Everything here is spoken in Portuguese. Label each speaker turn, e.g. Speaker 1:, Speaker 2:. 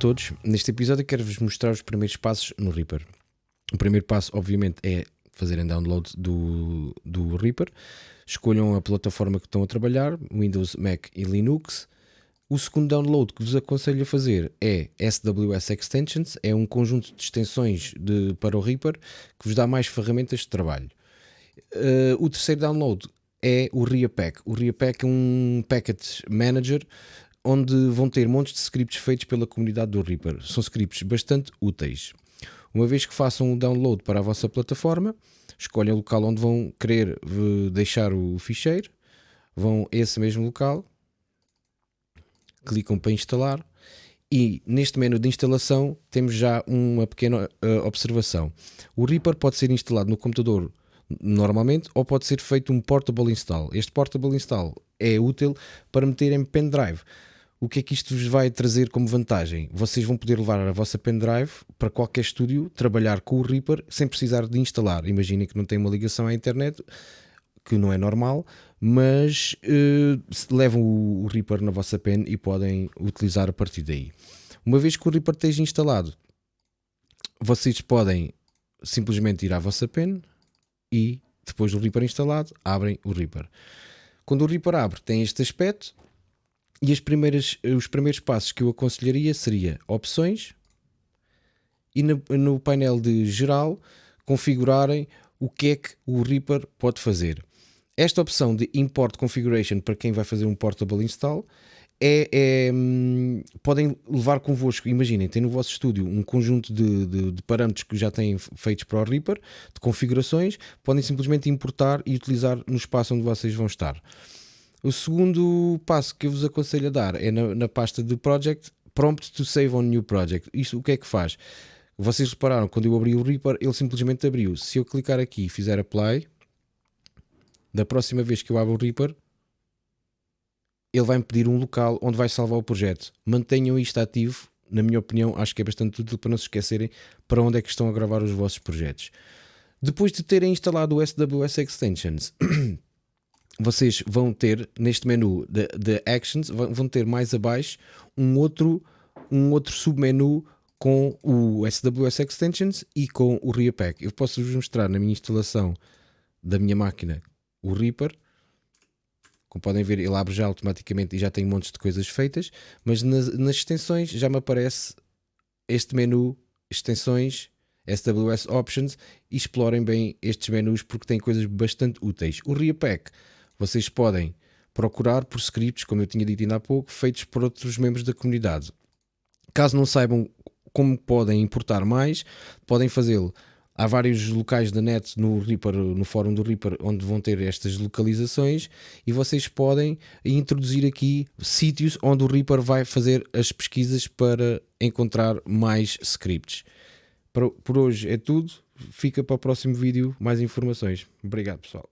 Speaker 1: todos, neste episódio quero-vos mostrar os primeiros passos no Reaper. O primeiro passo, obviamente, é fazerem download do, do Reaper. Escolham a plataforma que estão a trabalhar, Windows, Mac e Linux. O segundo download que vos aconselho a fazer é SWS Extensions, é um conjunto de extensões de, para o Reaper que vos dá mais ferramentas de trabalho. Uh, o terceiro download é o RiaPack. O RiaPack é um package manager onde vão ter montes de scripts feitos pela comunidade do Reaper. São scripts bastante úteis. Uma vez que façam o download para a vossa plataforma, escolhem o local onde vão querer eh, deixar o ficheiro, vão a esse mesmo local, clicam para instalar e neste menu de instalação temos já uma pequena uh, observação. O Reaper pode ser instalado no computador normalmente ou pode ser feito um portable install. Este portable install é útil para meter em pendrive. O que é que isto vos vai trazer como vantagem? Vocês vão poder levar a vossa pendrive para qualquer estúdio, trabalhar com o Reaper sem precisar de instalar. Imaginem que não tem uma ligação à internet, que não é normal, mas uh, levam o, o Reaper na vossa pen e podem utilizar a partir daí. Uma vez que o Reaper esteja instalado, vocês podem simplesmente ir à vossa pen e depois do Reaper instalado, abrem o Reaper. Quando o Reaper abre, tem este aspecto e as primeiras, os primeiros passos que eu aconselharia seria opções e no, no painel de geral configurarem o que é que o Reaper pode fazer. Esta opção de Import Configuration para quem vai fazer um Portable Install é, é, hum, podem levar convosco, imaginem, tem no vosso estúdio um conjunto de, de, de, parâmetros que já têm feitos para o Reaper, de configurações, podem simplesmente importar e utilizar no espaço onde vocês vão estar. O segundo passo que eu vos aconselho a dar é na, na pasta de Project, Prompt to Save on New Project. Isto o que é que faz? Vocês repararam, quando eu abri o Reaper, ele simplesmente abriu. Se eu clicar aqui e fizer Apply, da próxima vez que eu abro o Reaper, ele vai-me pedir um local onde vai salvar o projeto. Mantenham isto ativo, na minha opinião, acho que é bastante útil para não se esquecerem para onde é que estão a gravar os vossos projetos. Depois de terem instalado o SWS Extensions, vocês vão ter neste menu de, de Actions, vão ter mais abaixo um outro, um outro submenu com o SWS Extensions e com o RiaPack. Eu posso vos mostrar na minha instalação da minha máquina o Reaper. Como podem ver, ele abre já automaticamente e já tem montes de coisas feitas, mas nas, nas extensões já me aparece este menu extensões SWS Options e explorem bem estes menus porque tem coisas bastante úteis. O RiaPack vocês podem procurar por scripts, como eu tinha dito ainda há pouco, feitos por outros membros da comunidade. Caso não saibam como podem importar mais, podem fazê-lo. Há vários locais da net no Reaper, no fórum do Reaper, onde vão ter estas localizações e vocês podem introduzir aqui sítios onde o Reaper vai fazer as pesquisas para encontrar mais scripts. Por hoje é tudo. Fica para o próximo vídeo mais informações. Obrigado, pessoal.